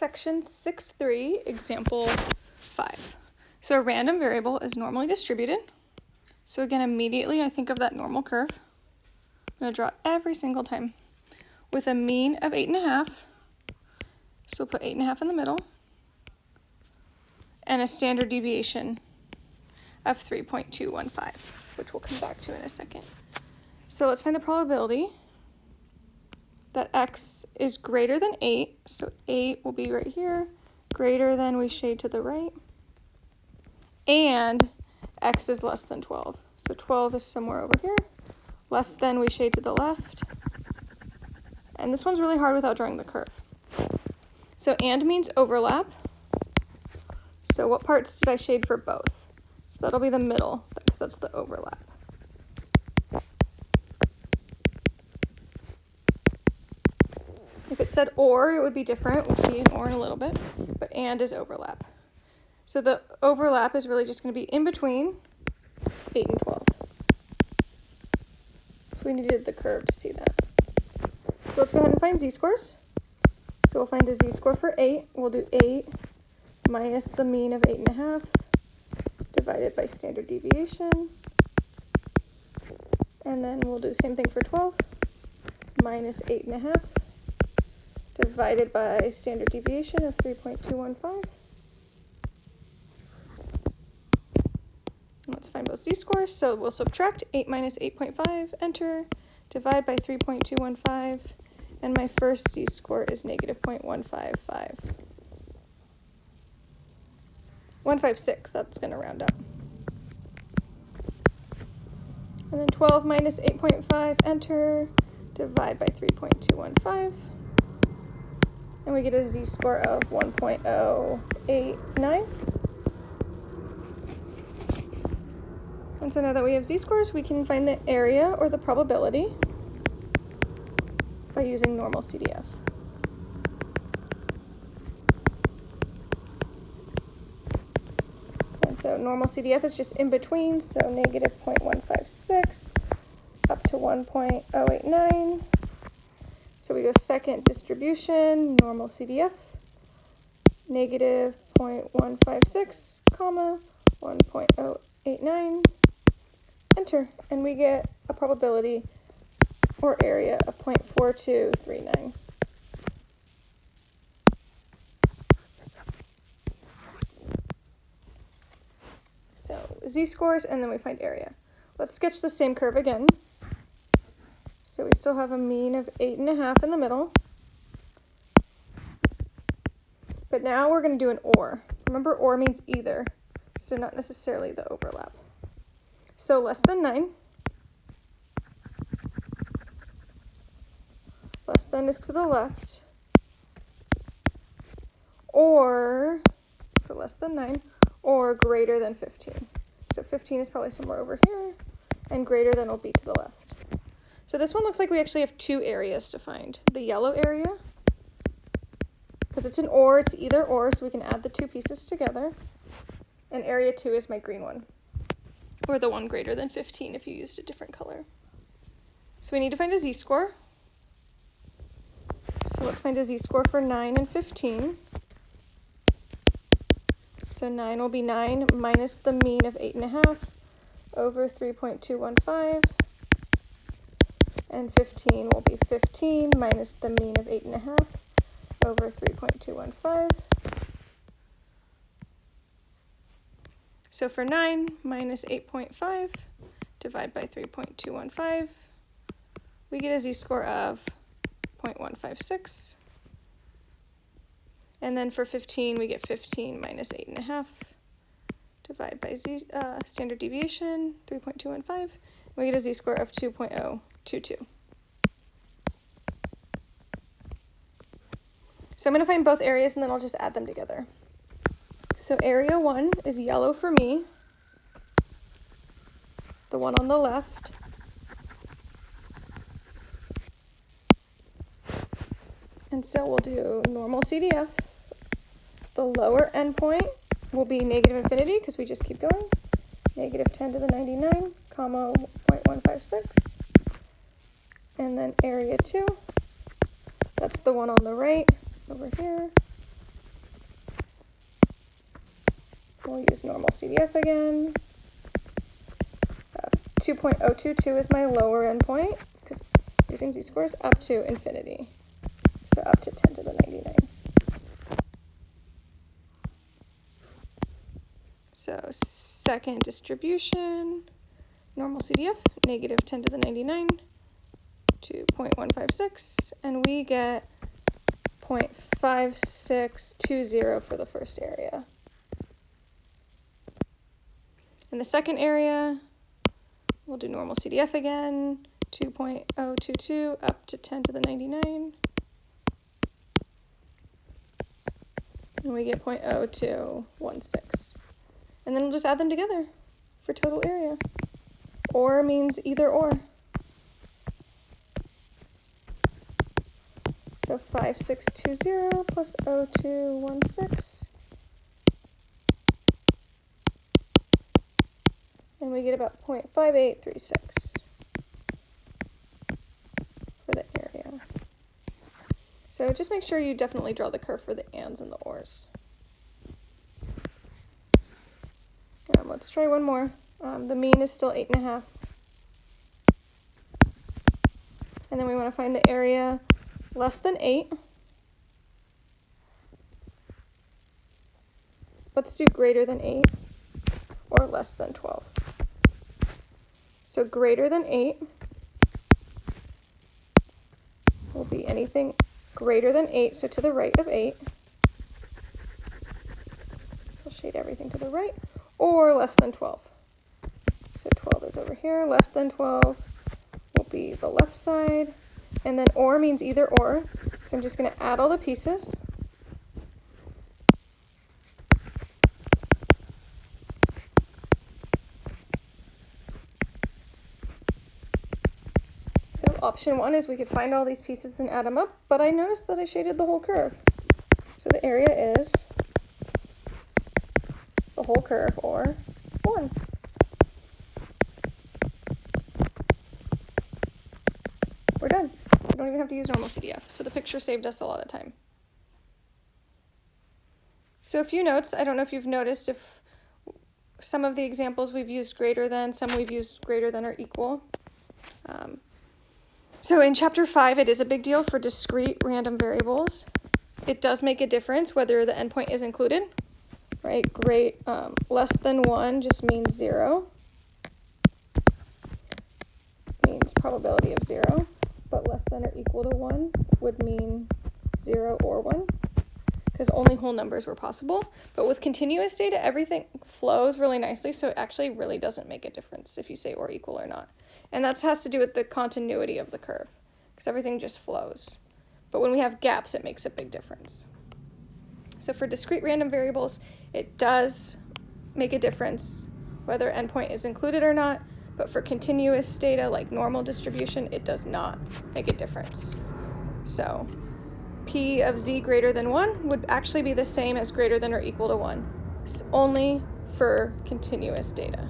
Section 6.3, example 5. So a random variable is normally distributed. So again, immediately I think of that normal curve. I'm going to draw every single time with a mean of 8.5. So we'll put 8.5 in the middle. And a standard deviation of 3.215, which we'll come back to in a second. So let's find the probability that x is greater than 8. So 8 will be right here, greater than we shade to the right. And x is less than 12. So 12 is somewhere over here. Less than we shade to the left. And this one's really hard without drawing the curve. So and means overlap. So what parts did I shade for both? So that'll be the middle, because that's the overlap. If it said or, it would be different. We'll see an or in a little bit. But and is overlap. So the overlap is really just going to be in between 8 and 12. So we needed the curve to see that. So let's go ahead and find z-scores. So we'll find a z-score for 8. We'll do 8 minus the mean of 8.5 divided by standard deviation. And then we'll do the same thing for 12 minus 8.5 divided by standard deviation of 3.215. Let's find both z-scores. So we'll subtract 8 minus 8.5, enter, divide by 3.215, and my first z-score is negative 0.155. 156, that's going to round up. And then 12 minus 8.5, enter, divide by 3.215 and we get a z-score of 1.089. And so now that we have z-scores, we can find the area or the probability by using normal CDF. And so normal CDF is just in between, so negative 0.156 up to 1.089. So we go second distribution, normal CDF, negative 0.156, comma, 1.089, enter, and we get a probability or area of 0.4239. So z-scores, and then we find area. Let's sketch the same curve again. So we still have a mean of 8.5 in the middle. But now we're going to do an OR. Remember, OR means either, so not necessarily the overlap. So less than 9. Less than is to the left. Or, so less than 9, or greater than 15. So 15 is probably somewhere over here, and greater than will be to the left. So this one looks like we actually have two areas to find. The yellow area, because it's an or, it's either or, so we can add the two pieces together. And area 2 is my green one, or the one greater than 15 if you used a different color. So we need to find a z-score. So let's find a z-score for 9 and 15. So 9 will be 9 minus the mean of 8.5 over 3.215 and 15 will be 15 minus the mean of 8.5 over 3.215. So for 9 minus 8.5, divide by 3.215, we get a z-score of 0.156. And then for 15, we get 15 minus 8.5, divide by z uh, standard deviation, 3.215. We get a z-score of 2.0. 2, 2. So I'm going to find both areas and then I'll just add them together. So area 1 is yellow for me, the one on the left. And so we'll do normal CDF. The lower endpoint will be negative infinity because we just keep going. Negative 10 to the 99, comma 0.156 and then area 2. That's the one on the right over here. We'll use normal CDF again. Uh, 2.022 is my lower endpoint because using z-scores up to infinity. So up to 10 to the 99. So second distribution, normal CDF, negative 10 to the 99 to 0.156, and we get 0.5620 for the first area. In the second area, we'll do normal CDF again, 2.022 up to 10 to the 99. And we get 0.0216. And then we'll just add them together for total area. Or means either or. So 5620 plus 0216. And we get about 0.5836 for the area. So just make sure you definitely draw the curve for the ands and the ors. Um, let's try one more. Um, the mean is still 8.5. And then we want to find the area less than 8. Let's do greater than 8 or less than 12. So greater than 8 will be anything greater than 8, so to the right of 8. I'll shade everything to the right, or less than 12. So 12 is over here, less than 12 will be the left side. And then or means either or. So I'm just going to add all the pieces. So option one is we could find all these pieces and add them up, but I noticed that I shaded the whole curve. So the area is the whole curve or 1. We're done. We don't even have to use normal CDF, so the picture saved us a lot of time. So a few notes, I don't know if you've noticed if some of the examples we've used greater than, some we've used greater than or equal. Um, so in chapter 5, it is a big deal for discrete random variables. It does make a difference whether the endpoint is included, right? Great, um, less than 1 just means 0. Means probability of 0 but less than or equal to 1 would mean 0 or 1 because only whole numbers were possible. But with continuous data, everything flows really nicely, so it actually really doesn't make a difference if you say or equal or not. And that has to do with the continuity of the curve because everything just flows. But when we have gaps, it makes a big difference. So for discrete random variables, it does make a difference whether endpoint is included or not, but for continuous data like normal distribution, it does not make a difference. So p of z greater than 1 would actually be the same as greater than or equal to 1, it's only for continuous data.